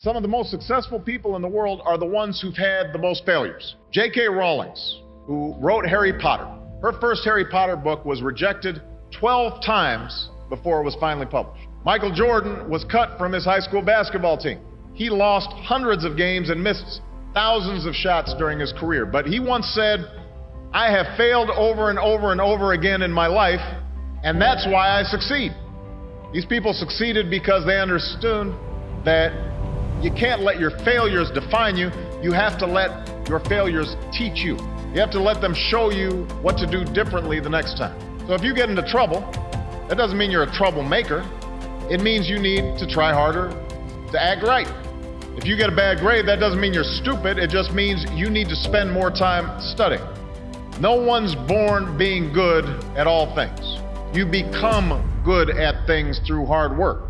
Some of the most successful people in the world are the ones who've had the most failures. J.K. Rowling, who wrote Harry Potter, her first Harry Potter book was rejected 12 times before it was finally published. Michael Jordan was cut from his high school basketball team. He lost hundreds of games and missed thousands of shots during his career. But he once said, I have failed over and over and over again in my life, and that's why I succeed. These people succeeded because they understood that you can't let your failures define you. You have to let your failures teach you. You have to let them show you what to do differently the next time. So if you get into trouble, that doesn't mean you're a troublemaker. It means you need to try harder to act right. If you get a bad grade, that doesn't mean you're stupid. It just means you need to spend more time studying. No one's born being good at all things. You become good at things through hard work.